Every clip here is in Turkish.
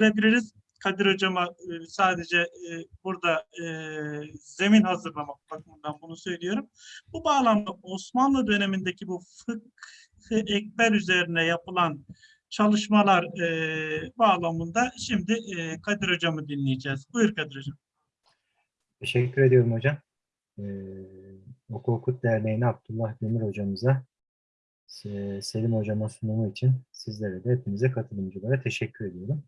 verebiliriz. Kadir Hocama e, sadece e, burada e, zemin hazırlamak bakımından bunu söylüyorum. Bu bağlamda Osmanlı dönemindeki bu fıkh ekber üzerine yapılan çalışmalar bağlamında şimdi Kadir Hocam'ı dinleyeceğiz. Buyur Kadir Hocam. Teşekkür ediyorum hocam. Ee, Oku Okut Derneği'ne Abdullah Demir hocamıza, Se- Selim hocama sunumu için sizlere de hepinize katılımcılara teşekkür ediyorum.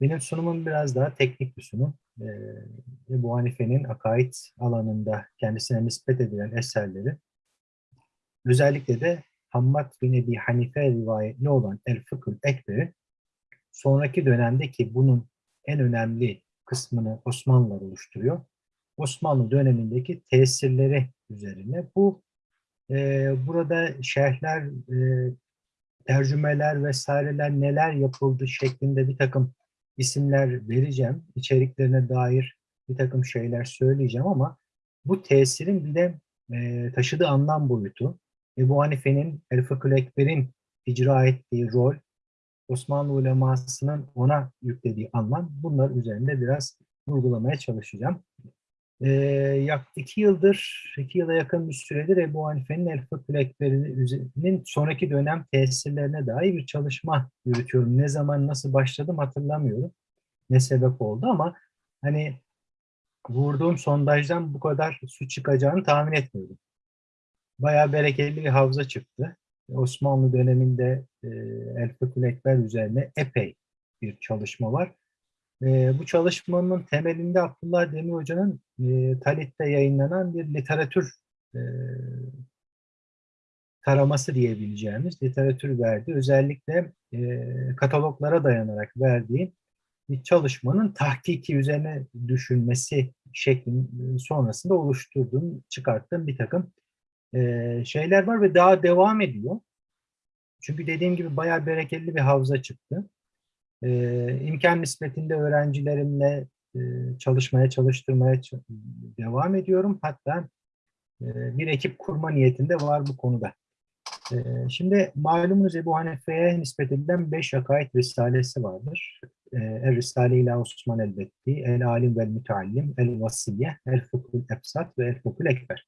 Benim sunumum biraz daha teknik bir sunum. Ee, Ebu Hanife'nin akaid alanında kendisine nispet edilen eserleri, özellikle de Hammad bin Ebi Hanife rivayetli olan El Fıkhül Ekber'i sonraki dönemde ki bunun en önemli kısmını Osmanlılar oluşturuyor. Osmanlı dönemindeki tesirleri üzerine. Bu e, burada şerhler, e, tercümeler vesaireler neler yapıldı şeklinde bir takım isimler vereceğim. İçeriklerine dair bir takım şeyler söyleyeceğim ama bu tesirin bir de e, taşıdığı anlam boyutu, Ebu Hanife'nin, El Fıkhül Ekber'in icra ettiği rol, Osmanlı ulemasının ona yüklediği anlam bunlar üzerinde biraz vurgulamaya çalışacağım. Ee, yak iki yıldır, iki yıla yakın bir süredir Ebu Hanife'nin El Fıkhül Ekber'inin sonraki dönem tesirlerine dair bir çalışma yürütüyorum. Ne zaman, nasıl başladım hatırlamıyorum. Ne sebep oldu ama hani vurduğum sondajdan bu kadar su çıkacağını tahmin etmiyordum. Bayağı bereketli bir havza çıktı. Osmanlı döneminde e, El Fıkhül üzerine epey bir çalışma var. E, bu çalışmanın temelinde Abdullah Demir Hoca'nın e, Talit'te yayınlanan bir literatür e, taraması diyebileceğimiz literatür verdi. Özellikle e, kataloglara dayanarak verdiği bir çalışmanın tahkiki üzerine düşünmesi şeklinde sonrasında oluşturduğum, çıkarttığım bir takım e, şeyler var ve daha devam ediyor. Çünkü dediğim gibi bayağı bereketli bir havza çıktı. E, imkan nispetinde öğrencilerimle e, çalışmaya, çalıştırmaya devam ediyorum. Hatta e, bir ekip kurma niyetinde var bu konuda. E, şimdi malumunuz Ebu Hanife'ye nispet edilen beş akaid risalesi vardır. E, El Risale ile Osman Elbetti, El Alim vel Müteallim, El Vasiye, El Fıkhul Ebsat ve El Fıkhul Ekber.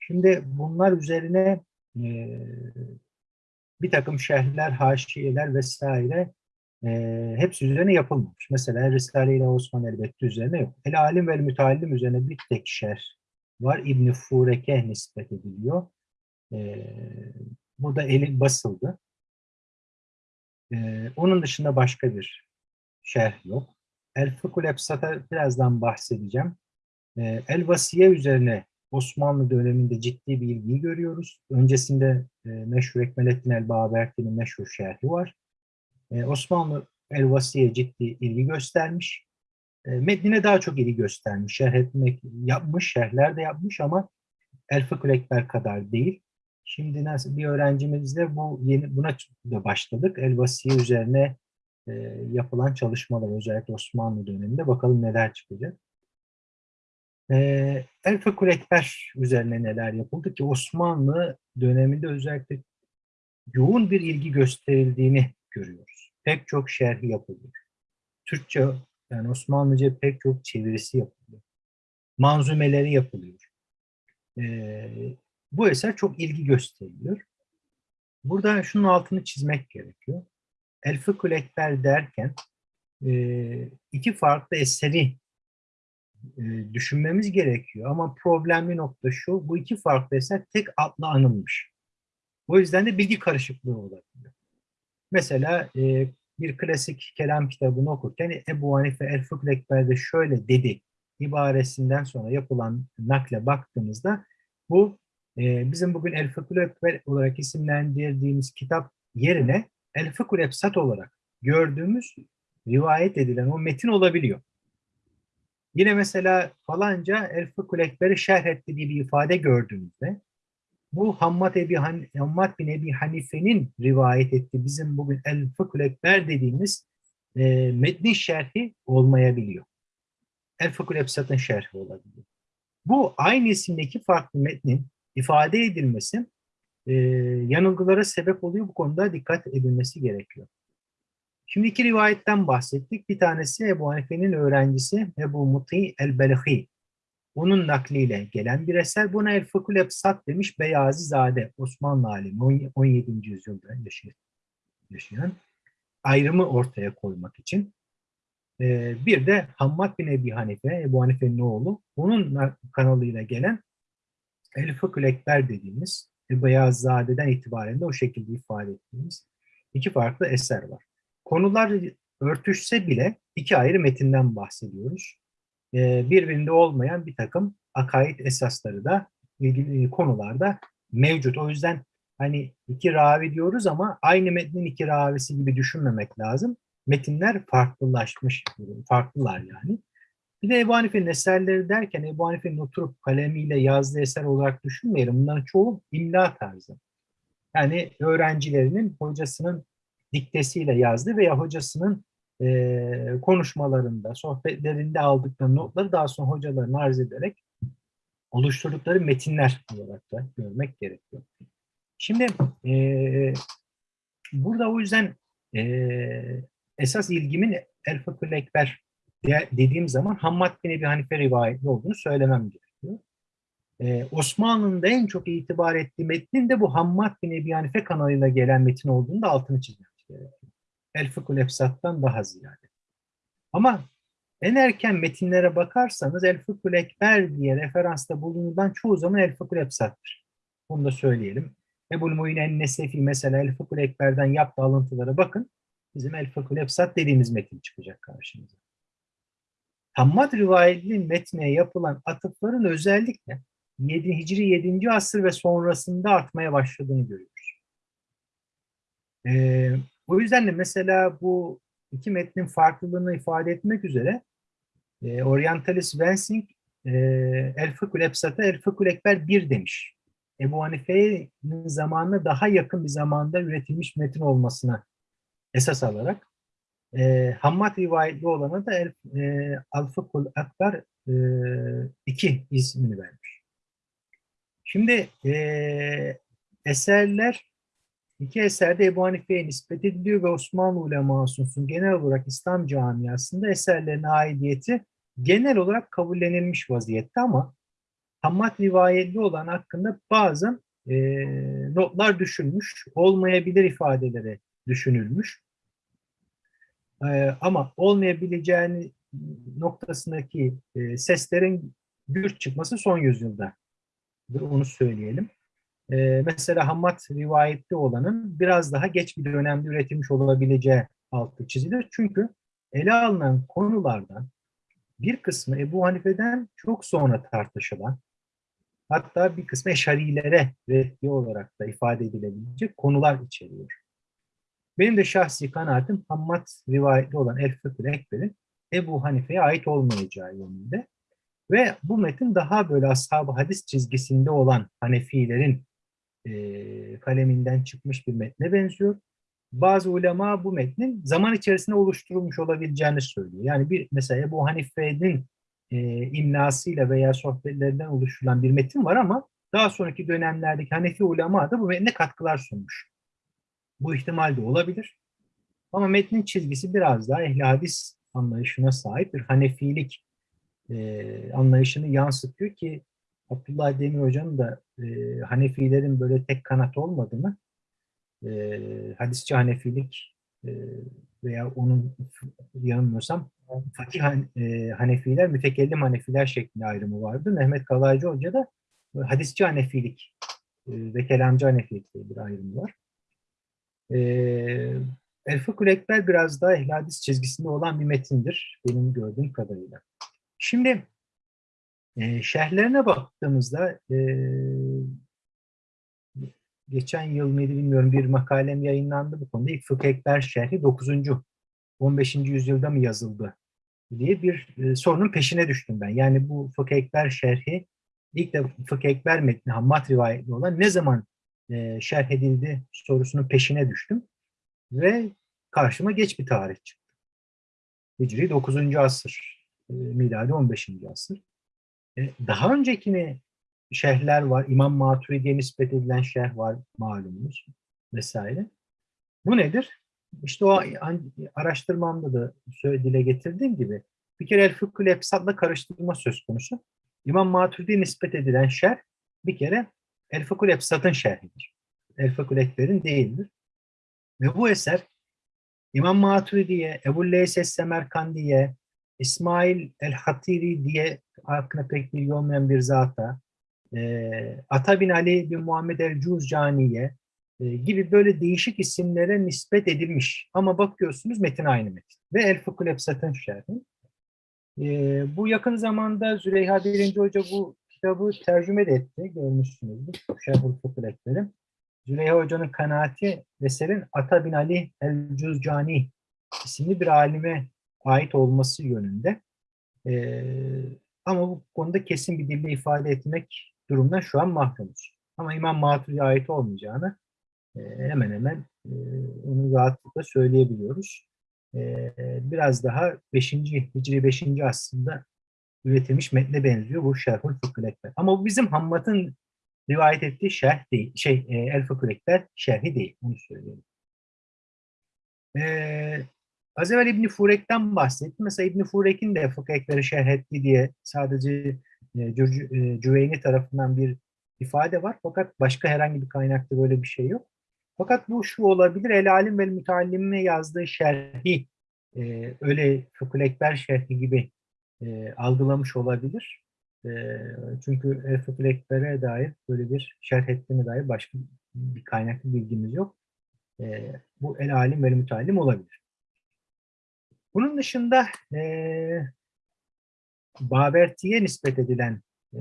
Şimdi bunlar üzerine e, bir takım şerhler, haşiyeler vesaire e, hepsi üzerine yapılmamış. Mesela Risale ile Osman Elbetti üzerine yok. El Alim ve Müteallim üzerine bir tek şerh var. İbn-i Fureke nispet ediliyor. E, burada eli basıldı. E, onun dışında başka bir şerh yok. El Fıkhul Ebsat'a birazdan bahsedeceğim. E, El Vasiye üzerine Osmanlı döneminde ciddi bir ilgiyi görüyoruz. Öncesinde e, meşhur Ekmelettin el-Baberti'nin meşhur şerhi var. E, Osmanlı el-Vasiye ciddi ilgi göstermiş. E, metnine daha çok ilgi göstermiş. Şerh etmek yapmış, şerhler de yapmış ama El Fıkhül Ekber kadar değil. Şimdi nasıl bir öğrencimizle bu yeni buna da başladık. El-Vasiye üzerine e, yapılan çalışmalar özellikle Osmanlı döneminde bakalım neler çıkacak. Ee, El Fıkhül Ekber üzerine neler yapıldı ki Osmanlı döneminde özellikle yoğun bir ilgi gösterildiğini görüyoruz. Pek çok şerhi yapılıyor. Türkçe yani Osmanlıca pek çok çevirisi yapılıyor. Manzumeleri yapılıyor. Ee, bu eser çok ilgi gösteriliyor. Burada şunun altını çizmek gerekiyor. El Fıkhül Ekber derken e, iki farklı eseri e, düşünmemiz gerekiyor. Ama problemli nokta şu, bu iki farklı eser tek adla anılmış. O yüzden de bilgi karışıklığı olabiliyor. Mesela e, bir klasik kelam kitabını okurken Ebu Hanife El Fıkhül Ekber'de şöyle dedi ibaresinden sonra yapılan nakle baktığımızda bu e, bizim bugün El Fıkhül Ekber olarak isimlendirdiğimiz kitap yerine El Fıkhül Ebsat olarak gördüğümüz rivayet edilen o metin olabiliyor. Yine mesela falanca El Fıkhül Ekber'i şerh etti diye bir ifade gördüğümüzde bu Hammad, Ebi Han Hammad bin Ebi Hanife'nin rivayet ettiği bizim bugün El Fıkhül Ekber dediğimiz e, metni şerhi olmayabiliyor. El Fıkhül Ebsat'ın şerhi olabiliyor. Bu aynı isimdeki farklı metnin ifade edilmesi e, yanılgılara sebep oluyor. Bu konuda dikkat edilmesi gerekiyor. Şimdi iki rivayetten bahsettik. Bir tanesi Ebu Hanife'nin öğrencisi Ebu Muti el-Belhi. Onun nakliyle gelen bir eser. Buna El Fıkhul Ebsat demiş Beyazi Zade, Osmanlı alimi, on- 17. yüzyılda yaşayan, ayrımı ortaya koymak için. Ee, bir de Hammad bin Ebi Hanife, Ebu Hanife'nin oğlu, onun na- kanalıyla gelen El Fıkhul Ekber dediğimiz ve Beyaz Zade'den itibaren de o şekilde ifade ettiğimiz iki farklı eser var. Konular örtüşse bile iki ayrı metinden bahsediyoruz. Ee, birbirinde olmayan bir takım akaid esasları da ilgili konularda mevcut. O yüzden hani iki ravi diyoruz ama aynı metnin iki ravisi gibi düşünmemek lazım. Metinler farklılaşmış, farklılar yani. Bir de Ebu Hanife'nin eserleri derken Ebu Hanife'nin oturup kalemiyle yazdığı eser olarak düşünmeyelim. Bunların çoğu imla tarzı. Yani öğrencilerinin hocasının diktesiyle yazdığı veya hocasının eee, konuşmalarında, sohbetlerinde aldıkları notları daha sonra hocalarına arz ederek oluşturdukları metinler olarak da görmek gerekiyor. Şimdi eee, burada o yüzden eee, esas ilgimin El Fıkhül Ekber dediğim zaman Hammad bin Ebi Hanife rivayetli olduğunu söylemem gerekiyor. Ee, Osmanlı'nın da en çok itibar ettiği metnin de bu Hammad bin Ebi Hanife kanalıyla gelen metin olduğunu da altını çizmek gerekiyor. El Fıkhul Efsat'tan daha ziyade. Ama en erken metinlere bakarsanız El Fıkhul Ekber diye referansta bulunulan çoğu zaman El Fıkhul Efsat'tır. Bunu da söyleyelim. Ebu'l Muin en-Nesefi mesela El Fıkhul Ekber'den yaptığı alıntılara bakın. Bizim El Fıkhul Efsat dediğimiz metin çıkacak karşımıza. Hammad rivayetli metne yapılan atıfların özellikle 7. Hicri 7. asır ve sonrasında artmaya başladığını görüyoruz. Ee, o yüzden de mesela bu iki metnin farklılığını ifade etmek üzere e, Orientalist Wensing e, El Fıkhul Ebsat'a El Fıkhul Ekber 1 demiş. Ebu Hanife'nin zamanına daha yakın bir zamanda üretilmiş metin olmasına esas alarak e, Hammad rivayetli olana da El, e, Al-Fıkhul Akbar 2 ismini vermiş. Şimdi e, eserler iki eserde Ebu Hanife'ye nispet ediliyor ve Osmanlı ulemasının genel olarak İslam camiasında eserlerine aidiyeti genel olarak kabullenilmiş vaziyette ama Hammad rivayetli olan hakkında bazı e, notlar düşülmüş, olmayabilir ifadeleri düşünülmüş. Ee, ama olmayabileceğini noktasındaki e, seslerin güç çıkması son yüzyılda. Onu söyleyelim. Ee, mesela Hammad rivayetli olanın biraz daha geç bir dönemde üretilmiş olabileceği altı çizilir. Çünkü ele alınan konulardan bir kısmı Ebu Hanife'den çok sonra tartışılan, hatta bir kısmı Eşarilere reddi olarak da ifade edilebilecek konular içeriyor. Benim de şahsi kanaatim Hammad rivayetli olan El Fıkhül Ekber'in Ebu Hanife'ye ait olmayacağı yönünde. Ve bu metin daha böyle ashab-ı hadis çizgisinde olan Hanefilerin e, kaleminden çıkmış bir metne benziyor. Bazı ulema bu metnin zaman içerisinde oluşturulmuş olabileceğini söylüyor. Yani bir mesela Ebu Hanife'nin e, imlasıyla veya sohbetlerinden oluşturulan bir metin var ama daha sonraki dönemlerdeki Hanefi ulema da bu metne katkılar sunmuş. Bu ihtimal de olabilir. Ama metnin çizgisi biraz daha ehli hadis anlayışına sahip bir Hanefilik e, anlayışını yansıtıyor ki Abdullah Demir Hoca'nın da e, Hanefilerin böyle tek kanat olmadığını e, hadisçi Hanefilik e, veya onun yanılmıyorsam fakih Han- e, Hanefiler, mütekellim Hanefiler şeklinde ayrımı vardı. Mehmet Kalaycı Hoca da hadisçi Hanefilik e, ve kelamcı Hanefilik diye bir ayrımı var. E, El Fıkhul Ekber biraz daha ehl çizgisinde olan bir metindir benim gördüğüm kadarıyla. Şimdi e, şerhlerine baktığımızda e, geçen yıl mıydı bilmiyorum bir makalem yayınlandı bu konuda. İlk Fıkh Ekber şerhi 9. 15. yüzyılda mı yazıldı diye bir e, sorunun peşine düştüm ben. Yani bu Fıkh Ekber şerhi ilk de Fıkh Ekber metni Hammad rivayetli olan ne zaman e, şerh edildi sorusunun peşine düştüm. Ve karşıma geç bir tarih çıktı. Hicri 9. asır, e, miladi 15. asır. E, daha öncekini şerhler var. İmam Maturidi'ye nispet edilen şerh var malumunuz vesaire. Bu nedir? işte o araştırmamda da söyle dile getirdiğim gibi bir kere el fıkhül efsatla karıştırma söz konusu. İmam Maturidi'ye nispet edilen şerh bir kere el fıkhül efsatın şerhidir. El fıkhül ekberin değildir. Ve bu eser İmam Maturidi'ye, Ebu Leys Es-Semerkandi'ye, İsmail el-Hatiri diye hakkında pek bilgi olmayan bir zata, e, Ata bin Ali bin Muhammed el-Cuzcani'ye e, gibi böyle değişik isimlere nispet edilmiş. Ama bakıyorsunuz metin aynı metin. Ve El Fıkhul Efsat'ın şerhi. E, bu yakın zamanda Züleyha Birinci Hoca bu kitabı tercüme de etti. Görmüşsünüzdür. Şerhul Fıkhul Ekber'in. Züleyha Hoca'nın kanaati eserin Ata bin Ali el-Cuzcani isimli bir alime ait olması yönünde. Ee, ama bu konuda kesin bir dille ifade etmek durumdan şu an mahrumuz. Ama İmam Maturidi'ye ait olmayacağını e, hemen hemen e, onu rahatlıkla söyleyebiliyoruz. E, biraz daha 5. Hicri 5. aslında üretilmiş metne benziyor bu Şerhul Fıkhül Ekber. Ama bu bizim Hammad'ın rivayet ettiği şerh değil, şey e, El Fıkhül Ekber şerhi değil, onu söyleyeyim. Az evvel İbn Furek'ten bahsettim. Mesela İbn Furek'in de fıkıh ekberi şerh etti diye sadece e, e, Cüveyni tarafından bir ifade var. Fakat başka herhangi bir kaynakta böyle bir şey yok. Fakat bu şu olabilir. El Alim ve Müteallim'e yazdığı şerhi e, öyle fıkıh ekber şerhi gibi algılamış olabilir. Çünkü El Ekber'e dair böyle bir şerh ettiğine dair başka bir kaynaklı bilgimiz yok. Bu El Alim ve Müteallim olabilir. Bunun dışında e, Baberti'ye nispet edilen e,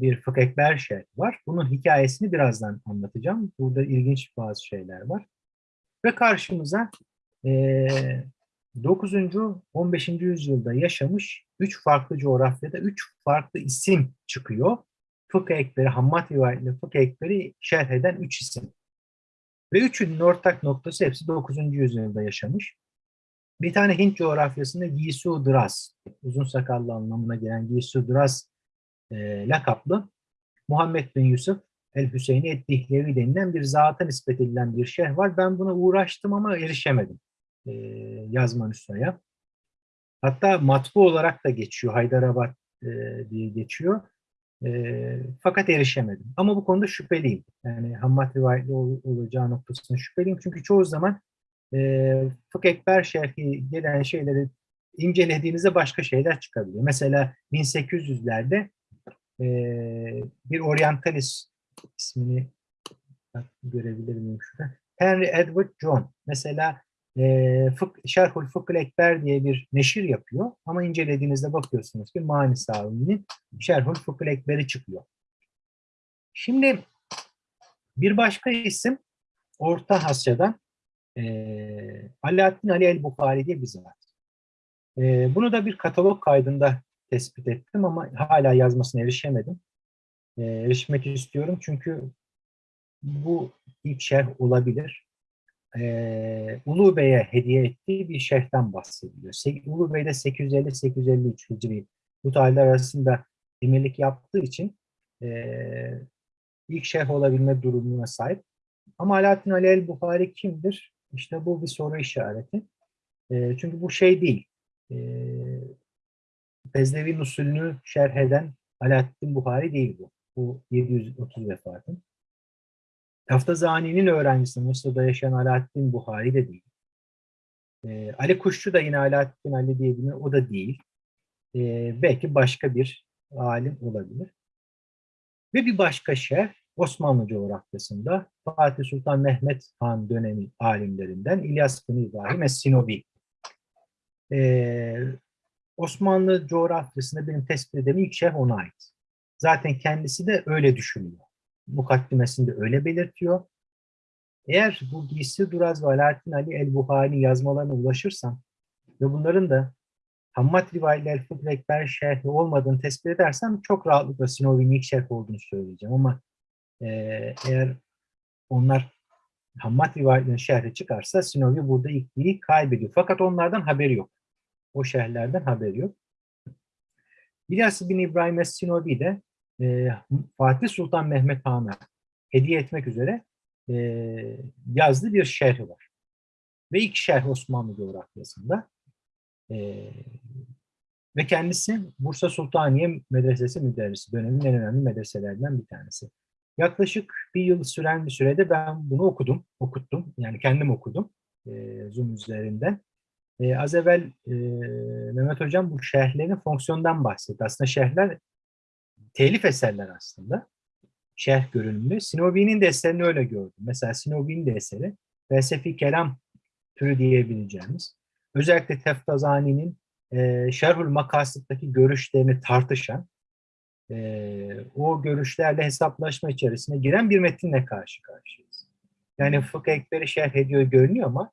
bir fıkh ekber şerh var. Bunun hikayesini birazdan anlatacağım. Burada ilginç bazı şeyler var. Ve karşımıza e, 9. 15. yüzyılda yaşamış üç farklı coğrafyada üç farklı isim çıkıyor. Fıkıh ekberi, Hammad rivayetli fıkıh ekberi şerh eden üç isim. Ve üçünün ortak noktası hepsi 9. yüzyılda yaşamış. Bir tane Hint coğrafyasında Gisu Dras, uzun sakallı anlamına gelen Gisu Dras e, lakaplı Muhammed bin Yusuf el-Hüseyini et-Dihlevi denilen bir zata nispet edilen bir şerh var. Ben buna uğraştım ama erişemedim e, yazma nüshaya. Hatta matbu olarak da geçiyor, Haydarabad e, diye geçiyor. E, fakat erişemedim. Ama bu konuda şüpheliyim. Yani Hammad rivayetli ol, olacağı noktasında şüpheliyim. Çünkü çoğu zaman e, Fıkh Ekber şerhi gelen şeyleri incelediğinizde başka şeyler çıkabiliyor. Mesela 1800'lerde e, bir oryantalist ismini görebilir miyim şurada? Henry Edward John. Mesela e, Fık, Şerhul Fıkhül Ekber diye bir neşir yapıyor. Ama incelediğinizde bakıyorsunuz ki Mani Savi'nin Şerhul Fıkhül Ekber'i çıkıyor. Şimdi bir başka isim Orta Asya'dan e, Alaaddin Ali el-Bukhari diye bir zat. E, bunu da bir katalog kaydında tespit ettim ama hala yazmasına erişemedim. E, erişmek istiyorum çünkü bu ilk şerh olabilir. E, Ulu Bey'e hediye ettiği bir şerhten bahsediliyor. Se- Ulu Bey de 850-853 Hicri bu tarihler arasında emirlik yaptığı için e, ilk şerh olabilme durumuna sahip. Ama Alaaddin Ali el-Bukhari kimdir? İşte bu bir soru işareti. E, çünkü bu şey değil. E, Fezlevi usulünü şerh eden Alaaddin Buhari değil bu. Bu 730 vefatı. Taftazani'nin öğrencisi Mısır'da yaşayan Alaaddin Buhari de değil. E, Ali Kuşçu da yine Alaaddin Ali diye. O da değil. E, belki başka bir alim olabilir. Ve bir başka şerh Osmanlı coğrafyasında Fatih Sultan Mehmet Han dönemi alimlerinden İlyas bin İbrahim Es-Sinobi. Ee, Osmanlı coğrafyasında benim tespit edemem ilk şerh ona ait. Zaten kendisi de öyle düşünüyor. Mukaddimesinde öyle belirtiyor. Eğer bu Giysi Duraz ve Alaaddin Ali el-Buhari yazmalarına ulaşırsam ve bunların da Hammad rivayetli El-Fıkh Ekber şerhi olmadığını tespit edersem çok rahatlıkla Sinovi'nin ilk şerh olduğunu söyleyeceğim ama e, eğer onlar Hammad rivayetinin şerhi çıkarsa Sinovi burada ilkliği kaybediyor. Fakat onlardan haberi yok. O şerhlerden haberi yok. İlyas bin İbrahim Es-Sinovi de e, Fatih Sultan Mehmet Han'a hediye etmek üzere e, yazdığı bir şerhi var. ve ilk şerh Osmanlı coğrafyasında. Ee, ve kendisi Bursa Sultaniye Medresesi müderrisi. Dönemin en önemli medreselerinden bir tanesi. Yaklaşık bir yıl süren bir sürede ben bunu okudum, okuttum. Yani kendim okudum e, Zoom üzerinden. E, az evvel e, Mehmet Hocam bu şerhlerin fonksiyondan bahsetti. Aslında şerhler telif eserler aslında. Şerh görünümlü. Sinobi'nin de eserini öyle gördüm. Mesela Sinobi'nin de eseri felsefi kelam türü diyebileceğimiz. Özellikle Teftazani'nin e, Şerhül Makasıt'taki görüşlerini tartışan, e, o görüşlerle hesaplaşma içerisine giren bir metinle karşı karşıyayız. Yani fıkıh ekberi şerh ediyor görünüyor ama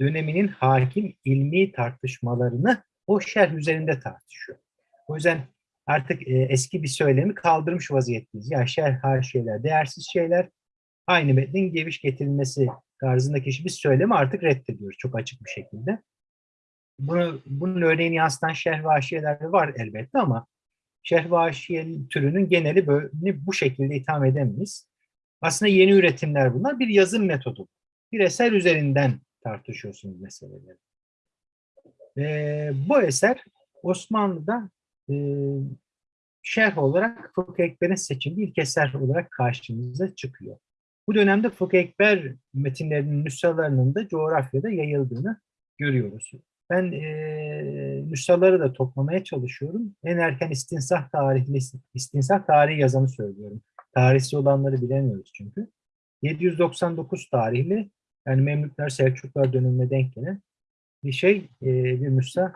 döneminin hakim ilmi tartışmalarını o şerh üzerinde tartışıyor. O yüzden artık e, eski bir söylemi kaldırmış vaziyetteyiz. Ya şerh her şeyler, değersiz şeyler, aynı metnin geviş getirilmesi tarzındaki bir söylemi artık reddediyoruz çok açık bir şekilde. Bunu, bunun örneğini yansıtan şerh ve haşiyeler var elbette ama haşiye türünün geneli böyle bu şekilde itham edemeyiz. Aslında yeni üretimler bunlar. Bir yazım metodu. Bir eser üzerinden tartışıyorsunuz meseleleri. Ee, bu eser Osmanlı'da e, şerh olarak Fıkıh Ekber'in seçildiği ilk eser olarak karşımıza çıkıyor. Bu dönemde Fıkıh Ekber metinlerinin nüshalarının da coğrafyada yayıldığını görüyoruz. Ben e, nüshaları da toplamaya çalışıyorum. En erken istinsah tarihli istinsah tarihi yazanı söylüyorum. Tarihsi olanları bilemiyoruz çünkü. 799 tarihli yani Memlükler Selçuklar dönemine denk gelen bir şey, e, bir nüsha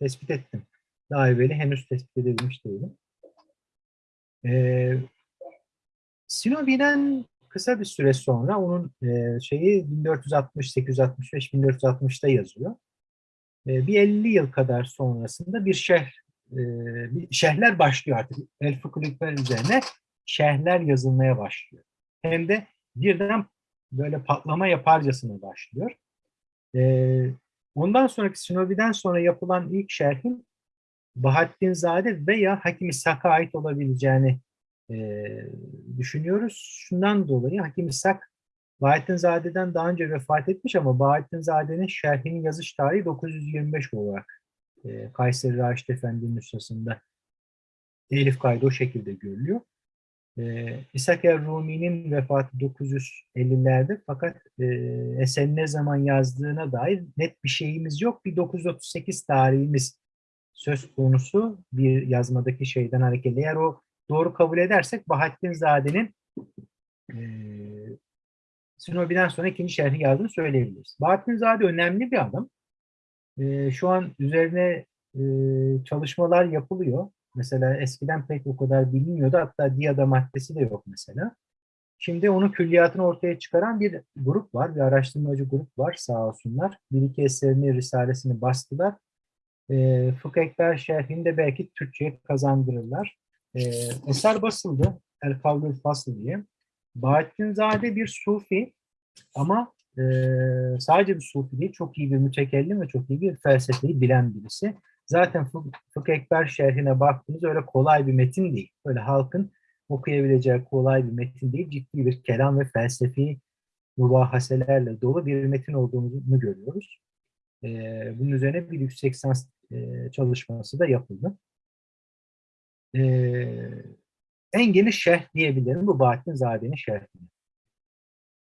tespit ettim. Daha evveli henüz tespit edilmiş değilim. E, Sinobi'den kısa bir süre sonra onun e, şeyi 1460, 865, 1460'da yazıyor. Bir 50 yıl kadar sonrasında bir şerh, bir şerhler başlıyor artık. El Fıkıhlıklar üzerine şerhler yazılmaya başlıyor. Hem de birden böyle patlama yaparcasına başlıyor. Ondan sonraki Sinobi'den sonra yapılan ilk şerhin Bahattin Zade veya Hakim İshak'a ait olabileceğini düşünüyoruz. Şundan dolayı Hakim İshak Bahattin Zade'den daha önce vefat etmiş ama Bahattin Zade'nin şerhinin yazış tarihi 925 olarak e, Kayseri Raşit Efendi nüshasında elif kaydı o şekilde görülüyor. E, İshak Rumi'nin vefatı 950'lerde fakat e, eserin ne zaman yazdığına dair net bir şeyimiz yok. Bir 938 tarihimiz söz konusu bir yazmadaki şeyden hareketle. Eğer o doğru kabul edersek Bahattin Zade'nin e, Sinobi'den sonra ikinci şerhi yazdığını söyleyebiliriz. Bahattin Zade önemli bir adam. E, şu an üzerine e, çalışmalar yapılıyor. Mesela eskiden pek o kadar bilinmiyordu. Hatta diyada maddesi de yok mesela. Şimdi onun külliyatını ortaya çıkaran bir grup var, bir araştırmacı grup var sağ olsunlar. Bir iki eserini, risalesini bastılar. E, Fıkh Ekber şerhini de belki Türkçe'ye kazandırırlar. E, eser basıldı, El Kavlül Fasıl diye. Bahattin Zade bir sufi ama e, sadece bir sufi değil, çok iyi bir mütekellim ve çok iyi bir felsefeyi bilen birisi. Zaten Fıkh Ekber şerhine baktığınız öyle kolay bir metin değil. Böyle halkın okuyabileceği kolay bir metin değil. Ciddi bir kelam ve felsefi mübahaselerle dolu bir metin olduğunu görüyoruz. Ee, bunun üzerine bir yüksek lisans e, çalışması da yapıldı. Ee, en geniş şerh diyebilirim bu Bahattin Zade'nin şerhini.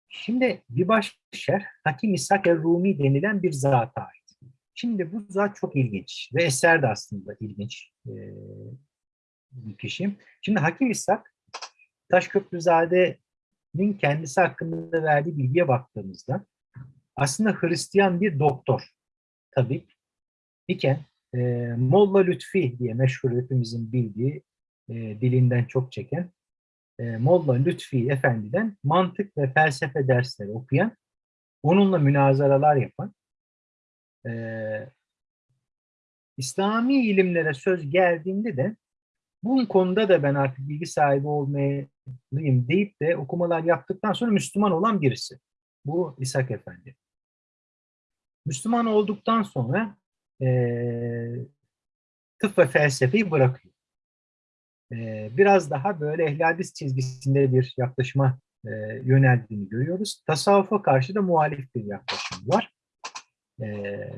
Şimdi bir başka şerh Hakim İshak el-Rumi denilen bir zata ait. Şimdi bu zat çok ilginç ve eser de aslında ilginç e, bir kişi. Şimdi Hakim İshak Taşköprüzade'nin kendisi hakkında verdiği bilgiye baktığımızda aslında Hristiyan bir doktor, tabip iken e, Molla Lütfi diye meşhur hepimizin bildiği e, dilinden çok çeken e, Molla Lütfi Efendi'den mantık ve felsefe dersleri okuyan, onunla münazaralar yapan, e, İslami ilimlere söz geldiğinde de bu konuda da ben artık bilgi sahibi olmalıyım deyip de okumalar yaptıktan sonra Müslüman olan birisi. Bu İshak Efendi. Müslüman olduktan sonra e, tıp ve felsefeyi bırakıyor. E, biraz daha böyle ehli hadis çizgisinde bir yaklaşıma e, yöneldiğini görüyoruz. Tasavvufa karşı da muhalif bir yaklaşım var. Ee,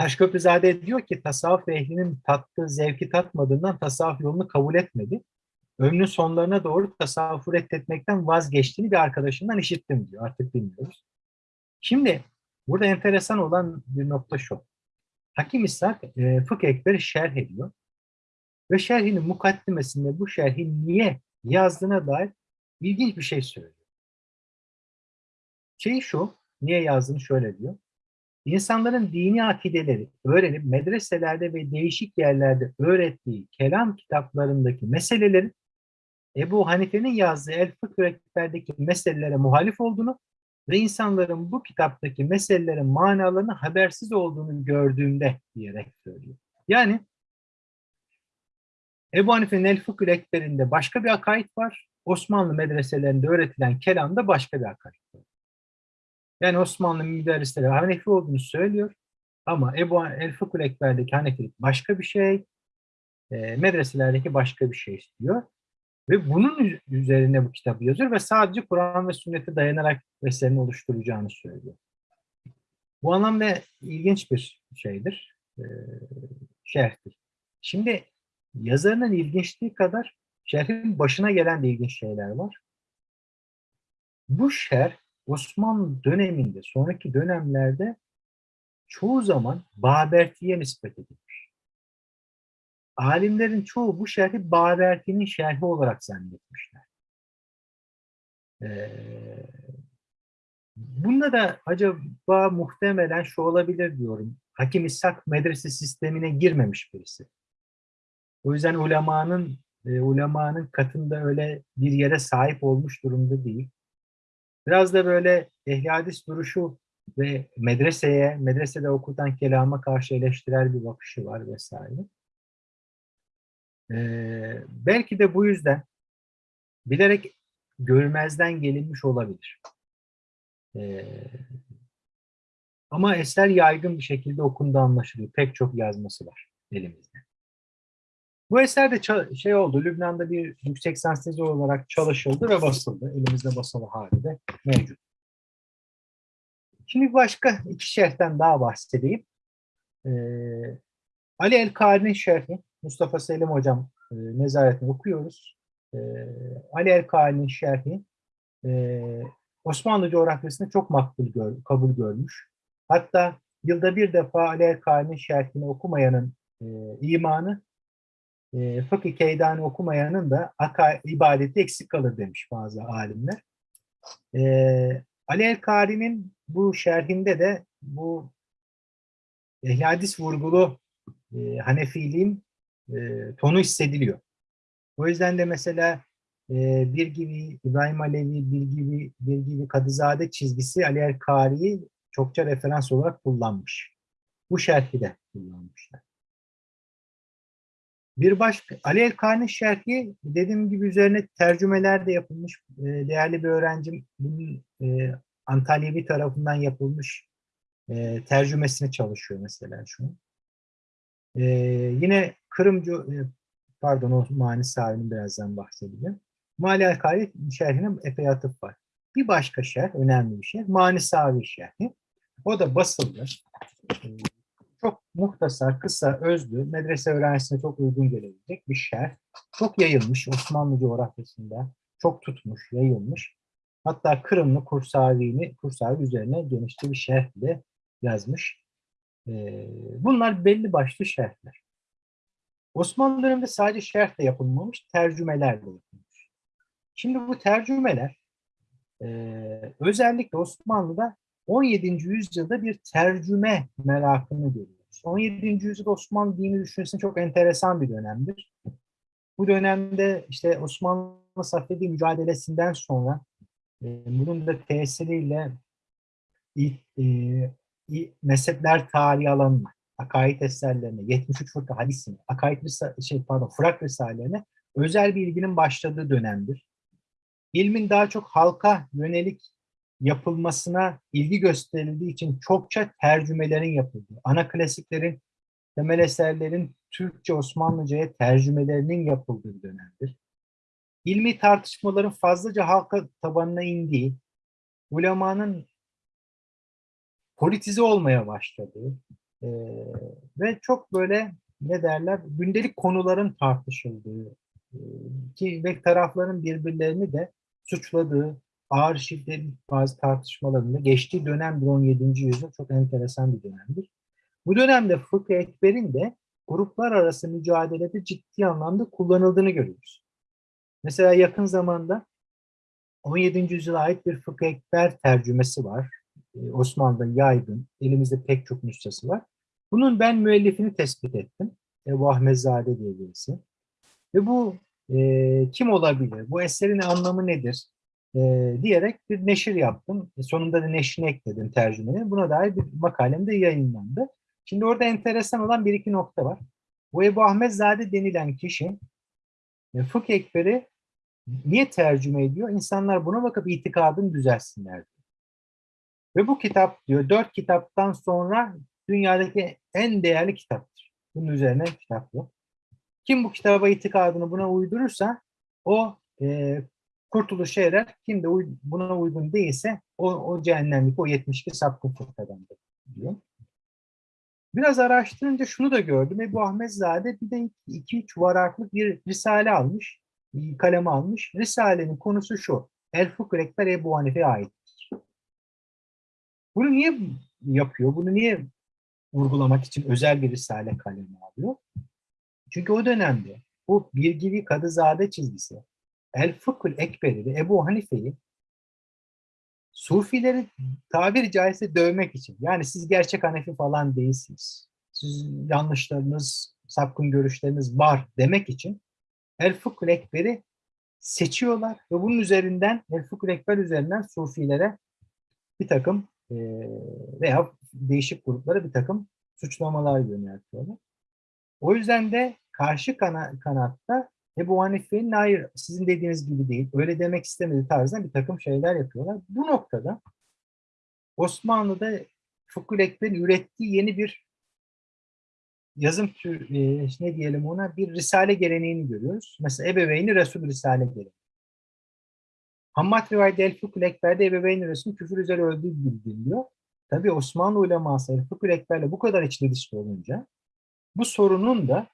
Taşköprüzade diyor ki tasavvuf ehlinin tattığı zevki tatmadığından tasavvuf yolunu kabul etmedi. Ömrünün sonlarına doğru tasavvufu reddetmekten vazgeçtiğini bir arkadaşından işittim diyor. Artık bilmiyoruz. Şimdi burada enteresan olan bir nokta şu. Hakim İshak e, Fıkh Ekber'i şerh ediyor. Ve şerhinin mukaddimesinde bu şerhi niye yazdığına dair ilginç bir şey söylüyor. Şey şu, niye yazdığını şöyle diyor. İnsanların dini akideleri öğrenip medreselerde ve değişik yerlerde öğrettiği kelam kitaplarındaki meselelerin Ebu Hanife'nin yazdığı El Fıkh meselelere muhalif olduğunu ve insanların bu kitaptaki meselelerin manalarını habersiz olduğunu gördüğümde diyerek söylüyor. Yani Ebu Hanife'nin El Fıkh Ekber'inde başka bir akaid var. Osmanlı medreselerinde öğretilen kelamda başka bir akaid var. Yani Osmanlı müderrisleri Hanefi olduğunu söylüyor. Ama Ebu El Fıkh Ekber'deki Hanefilik başka bir şey. E, medreselerdeki başka bir şey istiyor. Ve bunun üzerine bu kitabı yazıyor ve sadece Kur'an ve sünnete dayanarak eserini oluşturacağını söylüyor. Bu anlamda ilginç bir şeydir, e, şerhtir. Şimdi yazarının ilginçliği kadar şerhin başına gelen de ilginç şeyler var. Bu şerh Osmanlı döneminde, sonraki dönemlerde çoğu zaman Baberti'ye nispet edilmiş. Alimlerin çoğu bu şerhi Baberti'nin şerhi olarak zannetmişler. Ee, bunda da acaba muhtemelen şu olabilir diyorum. Hakim İshak medrese sistemine girmemiş birisi. O yüzden ulemanın e, ulemanın katında öyle bir yere sahip olmuş durumda değil. Biraz da böyle ehli hadis duruşu ve medreseye, medresede okutan kelama karşı eleştirel bir bakışı var vesaire. Ee, belki de bu yüzden bilerek görmezden gelinmiş olabilir. Ee, ama eser yaygın bir şekilde okundu anlaşılıyor. Pek çok yazması var elimizde. Bu eser de şey oldu, Lübnan'da bir yüksek lisans tezi olarak çalışıldı ve basıldı. Elimizde basılı hali de mevcut. Şimdi başka iki şerhten daha bahsedeyim. Ee, Ali El-Kari'nin şerhi, Mustafa Selim Hocam e, nezaretini okuyoruz. Ee, Ali El-Kari'nin şerhi e, Osmanlı coğrafyasında çok makbul gör, kabul görmüş. Hatta yılda bir defa Ali El-Kari'nin şerhini okumayanın e, imanı e, Fıkıh Keydani okumayanın da aka, ibadeti eksik kalır demiş bazı alimler. E, Ali El-Kari'nin bu şerhinde de bu ehl vurgulu e, Hanefiliğin e, tonu hissediliyor. O yüzden de mesela e, bir gibi İbrahim Alevi, bir gibi, bir gibi Kadızade çizgisi Ali El-Kari'yi çokça referans olarak kullanmış. Bu şerhi de kullanmışlar. Bir başka Ali El-Kani şerhi dediğim gibi üzerine tercümeler de yapılmış. E, değerli bir öğrencim bunun e, Antalyavi tarafından yapılmış e, tercümesine çalışıyor mesela şu an. E, yine Kırımcı e, pardon o mani sahibinin birazdan bahsedeceğim. Mali El-Kani şerhine epey atıf var. Bir başka şerh, önemli bir şerh, Mani Savi şerhi. O da basıldı. E, çok muhtasar, kısa, özlü, medrese öğrencisine çok uygun gelebilecek bir şerh. Çok yayılmış Osmanlı coğrafyasında. Çok tutmuş, yayılmış. Hatta Kırımlı Kursavi'ni, Kursavi üzerine genişçe bir şerh bile yazmış. Ee, bunlar belli başlı şerhler. Osmanlı döneminde sadece şerh de yapılmamış, tercümeler de yapılmış. Şimdi bu tercümeler e, özellikle Osmanlı'da 17. yüzyılda bir tercüme merakını görüyoruz. 17. yüzyıl Osmanlı dini düşüncesinin çok enteresan bir dönemdir. Bu dönemde işte Osmanlı Safevi mücadelesinden sonra e, bunun da tesiriyle e, e, mezhepler tarihi alanına, akaid eserlerine, 73 fırka hadisine, akaid şey pardon, fırak risalelerine özel bir ilginin başladığı dönemdir. İlmin daha çok halka yönelik yapılmasına ilgi gösterildiği için çokça tercümelerin yapıldığı, ana klasiklerin, temel eserlerin Türkçe Osmanlıca'ya tercümelerinin yapıldığı dönemdir. İlmi tartışmaların fazlaca halka tabanına indiği, ulemanın politize olmaya başladı. E, ve çok böyle ne derler gündelik konuların tartışıldığı e, ki ve tarafların birbirlerini de suçladığı ağır şiddetli bazı tartışmalarında geçtiği dönem bir 17. yüzyıl çok enteresan bir dönemdir. Bu dönemde fıkıh ekberin de gruplar arası mücadelede ciddi anlamda kullanıldığını görüyoruz. Mesela yakın zamanda 17. yüzyıla ait bir fıkıh ekber tercümesi var. Ee, Osmanlı'da yaygın, elimizde pek çok nüshası var. Bunun ben müellifini tespit ettim. Ebu Ahmetzade diye birisi. Ve bu e, kim olabilir, bu eserin anlamı nedir e, diyerek bir neşir yaptım. E, sonunda da neşrini ekledim tercümenin. Buna dair bir makalem de yayınlandı. Şimdi orada enteresan olan bir iki nokta var. Bu Ebu Ahmetzade denilen kişi e, fıkh ekberi niye tercüme ediyor? İnsanlar buna bakıp itikadını düzelsinler. Ve bu kitap diyor dört kitaptan sonra dünyadaki en değerli kitaptır. Bunun üzerine kitap yok. Kim bu kitaba itikadını buna uydurursa o e, kurtuluşa erer. Kim de buna uygun değilse o, o cehennemlik, o 72 sapkın fırkadandır diyor. Biraz araştırınca şunu da gördüm. Ebu Ahmetzade bir de 2-3 varaklık bir risale almış, kaleme almış. Risalenin konusu şu. El Fıkh Ekber Ebu Hanife'ye aittir. Bunu niye yapıyor? Bunu niye vurgulamak için özel bir risale kalemi alıyor? Çünkü o dönemde bu Birgivi Kadızade çizgisi El Fıkhül Ekber'i ve Ebu Hanife'yi Sufileri tabiri caizse dövmek için. Yani siz gerçek Hanefi falan değilsiniz. Siz yanlışlarınız, sapkın görüşleriniz var demek için El Fıkhül Ekber'i seçiyorlar ve bunun üzerinden El Fıkhül Ekber üzerinden Sufilere bir takım e, veya değişik gruplara bir takım suçlamalar yöneltiyorlar. O yüzden de karşı kana, kanatta Ebu Hanife'nin hayır sizin dediğiniz gibi değil, öyle demek istemediği tarzda bir takım şeyler yapıyorlar. Bu noktada Osmanlı'da Fıkhül Ekber'in ürettiği yeni bir yazım tür, e, ne diyelim ona bir risale geleneğini görüyoruz. Mesela Ebeveyni Resul Risale geleneği. Hammad rivayette El Fıkhül Ekber'de Ebeveyni Resul küfür üzere öldüğü bildiriliyor. Tabi Osmanlı uleması El Fıkhül Ekber'le bu kadar içli dışlı olunca bu sorunun da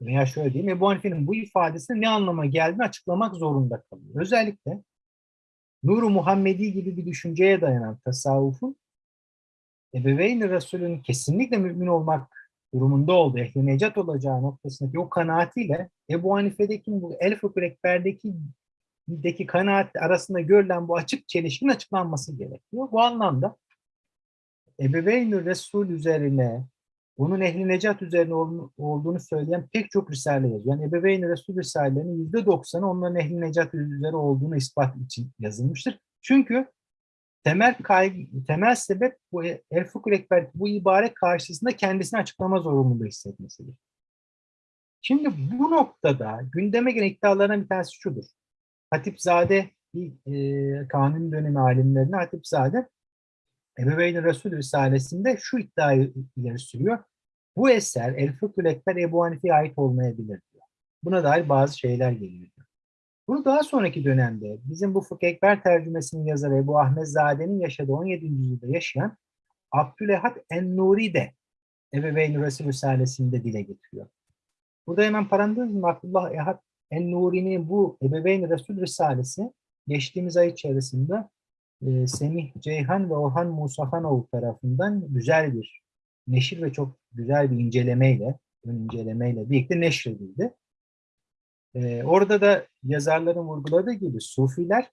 veya şöyle diyeyim Ebu Hanife'nin bu ifadesinin ne anlama geldiğini açıklamak zorunda kalıyor. Özellikle Nur-u Muhammedi gibi bir düşünceye dayanan tasavvufun Ebeveyn-i Resulü'nün kesinlikle mümin olmak durumunda olduğu, ehli necat olacağı noktasındaki o kanaatiyle Ebu Hanife'deki bu El Fıkhül Ekber'deki deki kanaat arasında görülen bu açık çelişkinin açıklanması gerekiyor. Bu anlamda Ebeveyn-i Resul üzerine bunun ehli necat üzerine olduğunu söyleyen pek çok risale yazıyor. Yani Ebeveyn Resul Risalelerinin %90'ı onların ehli necat üzere olduğunu ispat için yazılmıştır. Çünkü temel kaygı, temel sebep bu El Fıkhül Ekber bu ibare karşısında kendisini açıklama zorunluluğu hissetmesidir. Şimdi bu noktada gündeme gelen iddialardan bir tanesi şudur. Hatipzade bir e, kanun dönemi alimlerine Hatipzade Ebeveyn-i Resul Risalesi'nde şu iddiayı ileri sürüyor. Bu eser El Fıkhül Ekber Ebu Hanife'ye ait olmayabilir diyor. Buna dair bazı şeyler geliyor. Bunu daha sonraki dönemde bizim bu Fıkh Ekber tercümesinin yazarı Ebu Ahmetzade'nin yaşadığı 17. yüzyılda yaşayan Abdülehad En-Nuri de Ebeveyn-i Resul Risalesi'nde dile getiriyor. Burada hemen parantez? Abdullah Ehad En-Nuri'nin bu Ebeveyn-i Resul Risalesi geçtiğimiz ay içerisinde e, Semih Ceyhan ve Orhan Musafanoğlu tarafından güzel bir neşir ve çok güzel bir incelemeyle, ön incelemeyle birlikte neşredildi. E, orada da yazarların vurguladığı gibi Sufiler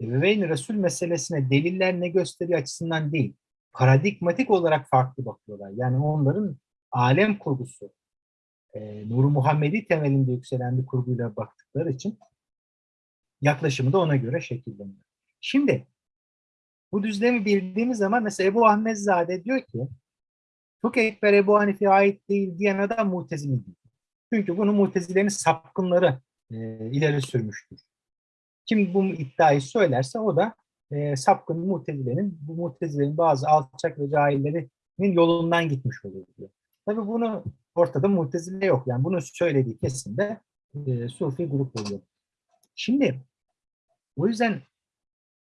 Ebeveyn Resul meselesine deliller ne gösteriyor açısından değil, paradigmatik olarak farklı bakıyorlar. Yani onların alem kurgusu, e, Nur-u Muhammedi temelinde yükselen bir kurguyla baktıkları için yaklaşımı da ona göre şekilleniyor. Şimdi bu düzlemi bildiğimiz zaman mesela Ebu Ahmetzade diyor ki Fıkh Ekber Ebu Hanife'ye ait değil diyen adam mutezili değil. Çünkü bunu mutezilerin sapkınları e, ileri sürmüştür. Kim bu iddiayı söylerse o da e, sapkın mutezilerin, bu mutezilerin bazı alçak ve cahillerinin yolundan gitmiş olur diyor. Tabi bunu ortada mutezile yok. Yani bunu söylediği kesimde e, Sufi grup oluyor. Şimdi o yüzden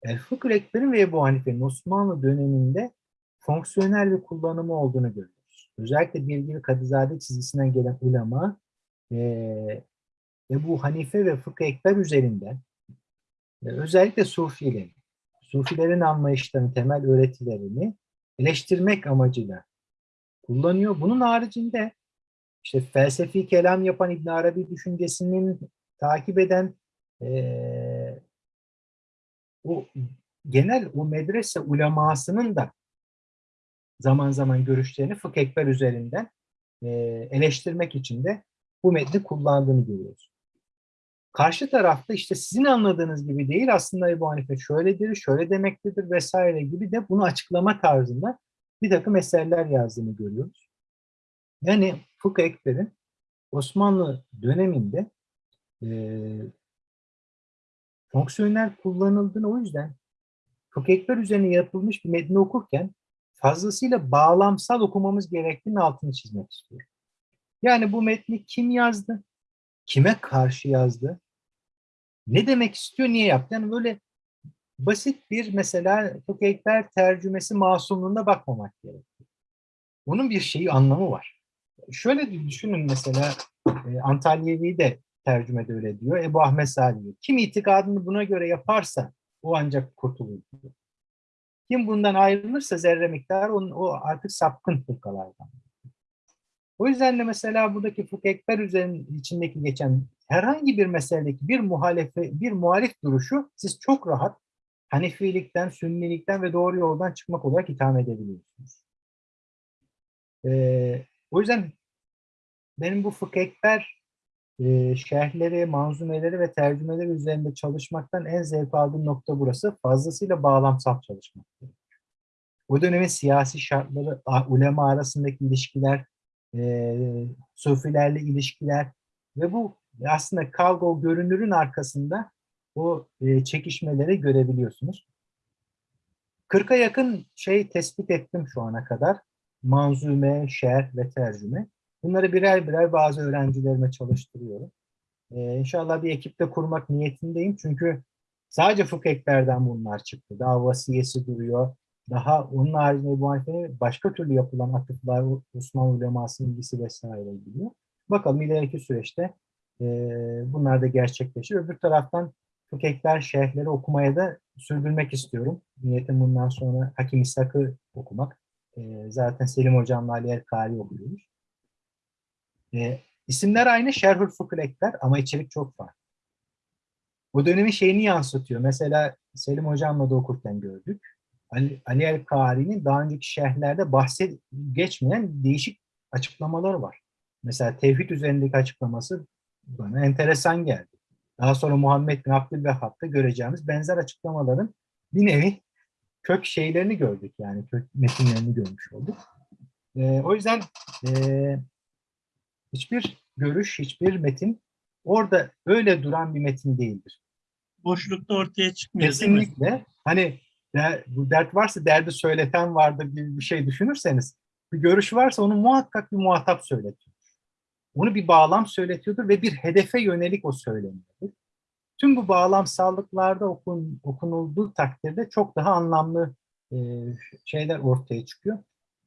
El Fıkıh Ekber'in ve Ebu Hanife'nin Osmanlı döneminde fonksiyonel bir kullanımı olduğunu görüyoruz. Özellikle Bilgili Kadızade çizgisinden gelen ulema eee Ebu Hanife ve Fıkıh Ekber üzerinden e, özellikle Sufilerin, Sufilerin anlayışlarını, temel öğretilerini eleştirmek amacıyla kullanıyor. Bunun haricinde işte felsefi kelam yapan İbn Arabi düşüncesinin takip eden eee, o genel o medrese ulemasının da zaman zaman görüşlerini fıkh ekber üzerinden eee, eleştirmek için de bu metni kullandığını görüyoruz. Karşı tarafta işte sizin anladığınız gibi değil aslında Ebu Hanife şöyledir, şöyle demektedir vesaire gibi de bunu açıklama tarzında bir takım eserler yazdığını görüyoruz. Yani Fıkh Ekber'in Osmanlı döneminde eee fonksiyonel kullanıldığını o yüzden Fıkh Ekber üzerine yapılmış bir metni okurken fazlasıyla bağlamsal okumamız gerektiğinin altını çizmek istiyorum. Yani bu metni kim yazdı? Kime karşı yazdı? Ne demek istiyor, niye yaptı? Yani böyle basit bir mesela Fıkh Ekber tercümesi masumluğuna bakmamak gerekiyor. Bunun bir şeyi, anlamı var. Şöyle düşünün mesela e, Antalyavi de tercümede öyle diyor. Ebu Ahmet Salihi. Kim itikadını buna göre yaparsa o ancak kurtulur diyor. Kim bundan ayrılırsa zerre miktarı onun, o artık sapkın fırkalardan. O yüzden de mesela buradaki fıkh ekber üzerinin içindeki geçen herhangi bir meseledeki bir muhalefe, bir muhalif duruşu siz çok rahat Hanefilikten, Sünnilikten ve doğru yoldan çıkmak olarak itham edebiliyorsunuz. Ee, o yüzden benim bu fıkh ekber e, şerhleri, manzumeleri ve tercümeleri üzerinde çalışmaktan en zevk aldığım nokta burası. Fazlasıyla bağlamsal çalışmak. O dönemin siyasi şartları, ulema arasındaki ilişkiler, e, sufilerle ilişkiler ve bu aslında kavga görünürün arkasında o e, çekişmeleri görebiliyorsunuz. 40'a yakın şey tespit ettim şu ana kadar. Manzume, şerh ve tercüme. Bunları birer birer bazı öğrencilerime çalıştırıyorum. Ee, inşallah bir ekipte kurmak niyetindeyim. Çünkü sadece fıkh bunlar çıktı. Daha vasiyesi duruyor. Daha onun haricinde bu Hanife'nin başka türlü yapılan atıflar, Osmanlı ulemasının ilgisi vesaire gidiyor. Bakalım ileriki süreçte e, bunlar da gerçekleşir. Öbür taraftan fıkh ekber şerhleri okumaya da sürdürmek istiyorum. Niyetim bundan sonra Hakim İshak'ı okumak. E, zaten Selim Hocam'la Ali Erkali okuyoruz. E, isimler aynı Şerhül Fıkıh Ekber ama içerik çok farklı. O dönemin şeyini yansıtıyor. Mesela Selim Hocam'la da okurken gördük. Ali, Ali El Kari'nin daha önceki şerhlerde bahset geçmeyen değişik açıklamaları var. Mesela tevhid üzerindeki açıklaması bana enteresan geldi. Daha sonra Muhammed bin Abdülvehhab'da göreceğimiz benzer açıklamaların bir nevi kök şeylerini gördük yani kök metinlerini görmüş olduk. E, o yüzden e, hiçbir görüş, hiçbir metin orada öyle duran bir metin değildir. Boşlukta ortaya çıkmıyor? Kesinlikle hani der, bu dert varsa derdi söyleten vardır gibi bir şey düşünürseniz bir görüş varsa onu muhakkak bir muhatap söyletiyor. Onu bir bağlam söyletiyordur ve bir hedefe yönelik o söyleniyordur. Tüm bu bağlamsallıklarda okun, okunulduğu takdirde çok daha anlamlı e, şeyler ortaya çıkıyor.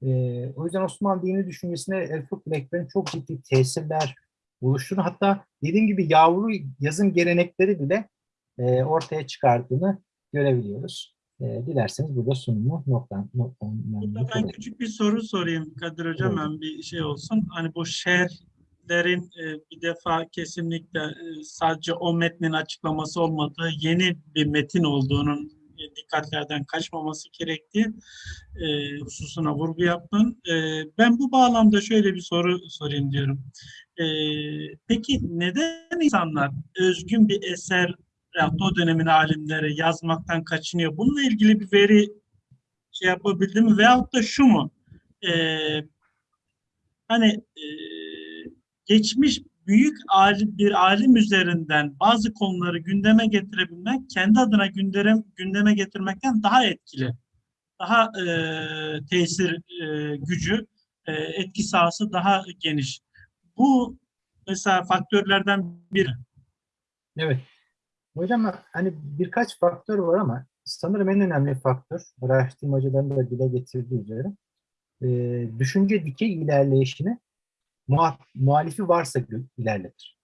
E, o yüzden Osmanlı dini düşüncesine El Fıkh Ekber'in çok ciddi tesirler oluşturduğunu hatta dediğim gibi yavru yazım gelenekleri bile e, ortaya çıkardığını görebiliyoruz. E, dilerseniz burada sunumu nokta, nokta, Burada ben küçük bir soru sorayım Kadir Hocam hem bir şey olsun. Hani bu şerhlerin e, bir defa kesinlikle e, sadece o metnin açıklaması olmadığı yeni bir metin olduğunun dikkatlerden kaçmaması gerektiği e, hususuna vurgu yaptın. E, ben bu bağlamda şöyle bir soru sorayım diyorum. E, peki neden insanlar özgün bir eser ya o dönemin alimleri yazmaktan kaçınıyor? Bununla ilgili bir veri şey yapabildi mi? Veyahut da şu mu? Ee, hani e, geçmiş büyük bir alim üzerinden bazı konuları gündeme getirebilmek kendi adına gündeme, gündeme getirmekten daha etkili. Daha e, tesir e, gücü, e, etki sahası daha geniş. Bu mesela faktörlerden biri. Evet. Hocam hani birkaç faktör var ama sanırım en önemli faktör, araştırmacıların da dile getirdiği üzere, e, düşünce dikey ilerleyişini muhalifi varsa ilerletir.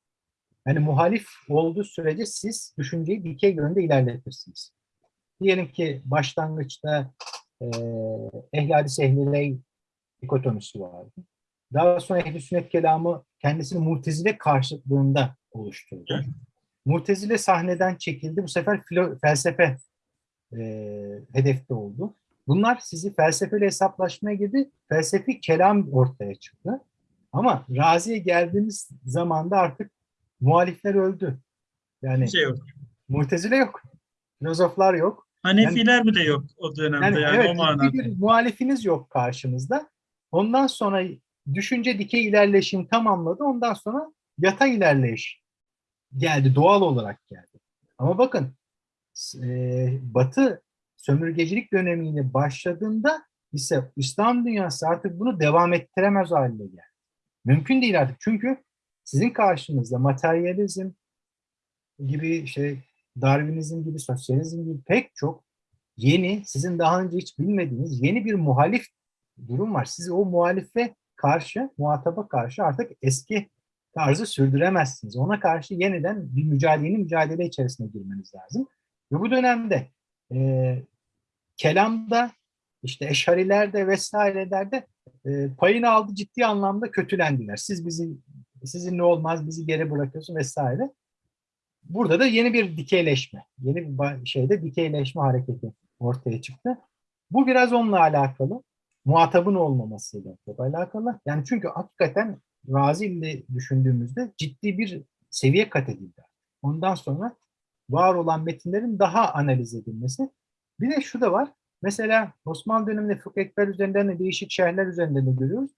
Yani muhalif olduğu sürece siz düşünceyi dikey yönde ilerletirsiniz. Diyelim ki başlangıçta e, ehl-i hadis ehl-i dikotomisi vardı. Daha sonra ehl-i sünnet kelamı kendisini mutezile karşıtlığında oluşturdu. Mutezile sahneden çekildi. Bu sefer filo- felsefe e, hedefte oldu. Bunlar sizi felsefeyle hesaplaşmaya girdi. Felsefi kelam ortaya çıktı. Ama Razi'ye geldiğimiz zamanda artık muhalifler öldü. Yani Bir şey yok. Mutezile yok. Filozoflar yok. Hanefiler bile yok o dönemde Yani, yani, evet o manada. bir muhalifiniz yok karşınızda. Ondan sonra düşünce dikey ilerleyişini tamamladı. Ondan sonra yatay ilerleyiş geldi. Doğal olarak geldi. Ama bakın e, Batı sömürgecilik dönemiyle başladığında ise İslam dünyası artık bunu devam ettiremez haline geldi. Mümkün değil artık. Çünkü sizin karşınızda materyalizm gibi şey Darwinizm gibi, sosyalizm gibi pek çok yeni, sizin daha önce hiç bilmediğiniz yeni bir muhalif durum var. Siz o muhalife karşı, muhataba karşı artık eski tarzı sürdüremezsiniz. Ona karşı yeniden bir mücadelenin mücadele içerisine girmeniz lazım. Ve bu dönemde e, kelamda, işte eşarilerde vesairelerde e, payını aldı ciddi anlamda kötülendiler. Siz bizi sizinle olmaz, bizi geri bırakıyorsun vesaire. Burada da yeni bir dikeyleşme, yeni bir şeyde dikeyleşme hareketi ortaya çıktı. Bu biraz onunla alakalı. Muhatabın olmamasıyla alakalı. Yani çünkü hakikaten Razi ile düşündüğümüzde ciddi bir seviye kat edildi. Ondan sonra var olan metinlerin daha analiz edilmesi. Bir de şu da var. Mesela Osmanlı döneminde fıkıh ekber üzerinden de değişik şerhler üzerinden de görüyoruz.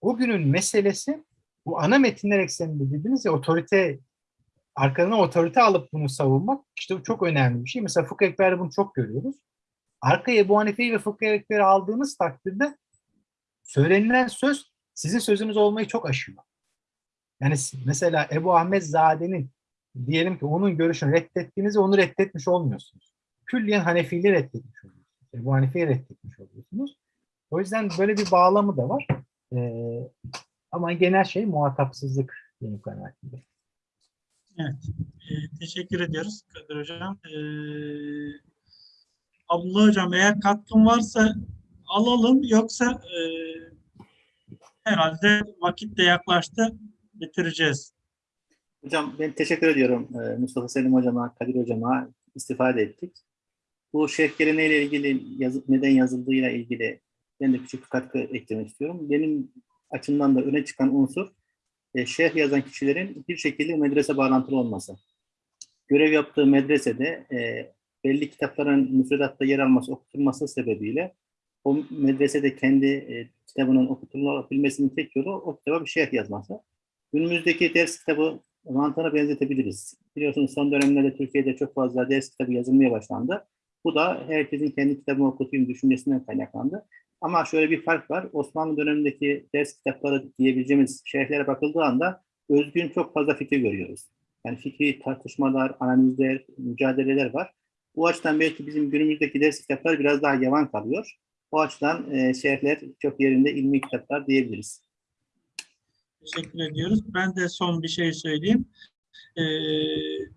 O günün meselesi bu ana metinler ekseninde dediğiniz ya otorite arkalarına otorite alıp bunu savunmak işte bu çok önemli bir şey. Mesela fıkıh ekberde bunu çok görüyoruz. Arkaya Ebu Hanife'yi ve fıkıh ekberi aldığınız takdirde söylenilen söz sizin sözünüz olmayı çok aşıyor. Yani mesela Ebu Ahmet Zade'nin diyelim ki onun görüşünü reddettiğinizde onu reddetmiş olmuyorsunuz. Külliyen Hanefiliği reddetmiş oluyorsunuz. Ebu Hanife'yi reddetmiş oluyorsunuz. O yüzden böyle bir bağlamı da var. Ee, ama genel şey muhatapsızlık benim kanaatimde. Evet. Ee, teşekkür ediyoruz Kadir Hocam. Ee, Abdullah Hocam eğer katkın varsa alalım yoksa e, herhalde vakit de yaklaştı bitireceğiz. Hocam ben teşekkür ediyorum Ee, Mustafa Selim hocama, Kadir hocama istifade ettik. Bu şeyh geleneğiyle ilgili yazıp neden yazıldığıyla ilgili ben de küçük bir katkı eklemek istiyorum. Benim açımdan da öne çıkan unsur e, şeyh yazan kişilerin bir şekilde medrese bağlantılı olması. Görev yaptığı medresede e, belli kitapların müfredatta yer alması, okutulması sebebiyle o medresede kendi e, kitabının okutulabilmesinin tek yolu o kitaba bir şeyh yazması. Günümüzdeki ders kitabı mantığına benzetebiliriz. Biliyorsunuz son dönemlerde Türkiye'de çok fazla ders kitabı yazılmaya başlandı. Bu da herkesin kendi kitabını okutayım düşüncesinden kaynaklandı. Ama şöyle bir fark var. Osmanlı dönemindeki ders kitapları diyebileceğimiz şeyhlere bakıldığı anda özgün çok fazla fikir görüyoruz. Yani fikri tartışmalar, analizler, mücadeleler var. Bu açıdan belki bizim günümüzdeki ders kitapları biraz daha yavan kalıyor. O açıdan e, şeyhler çok yerinde ilmi kitaplar diyebiliriz. Teşekkür ediyoruz. Ben de son bir şey söyleyeyim. Ee,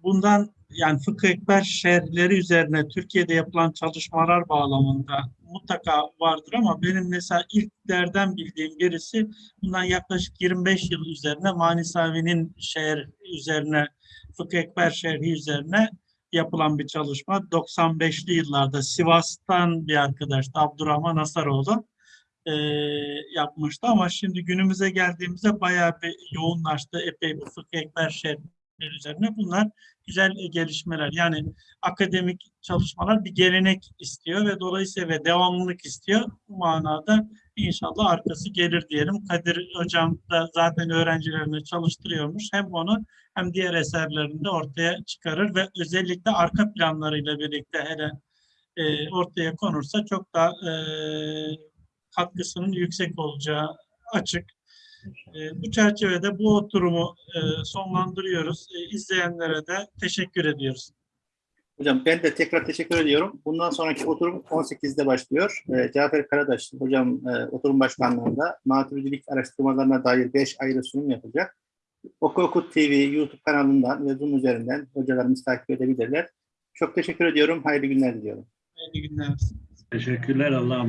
bundan yani fıkıh ekber şerhleri üzerine Türkiye'de yapılan çalışmalar bağlamında mutlaka vardır ama benim mesela ilklerden bildiğim birisi bundan yaklaşık 25 yıl üzerine Manisavi'nin şehir üzerine fıkıh ekber şerhi üzerine yapılan bir çalışma. 95'li yıllarda Sivas'tan bir arkadaş Abdurrahman Asaroğlu e, yapmıştı ama şimdi günümüze geldiğimizde bayağı bir yoğunlaştı. Epey bir fıkıh ekber şerhleri üzerine. Bunlar güzel gelişmeler. Yani akademik çalışmalar bir gelenek istiyor ve dolayısıyla ve devamlılık istiyor. Bu manada inşallah arkası gelir diyelim. Kadir Hocam da zaten öğrencilerini çalıştırıyormuş. Hem onu hem diğer eserlerinde ortaya çıkarır ve özellikle arka planlarıyla birlikte hele e, ortaya konursa çok daha e, katkısının yüksek olacağı açık. E, bu çerçevede bu oturumu e, sonlandırıyoruz. E, izleyenlere de teşekkür ediyoruz. Hocam ben de tekrar teşekkür ediyorum. Bundan sonraki oturum 18'de başlıyor. Ee, Cafer Karadaş hocam e, oturum başkanlığında maturidilik araştırmalarına dair 5 ayrı sunum yapacak. Oku Oku TV YouTube kanalından ve Zoom üzerinden hocalarımız takip edebilirler. Çok teşekkür ediyorum. Hayırlı günler diliyorum. Hayırlı günler. Teşekkürler Allah'a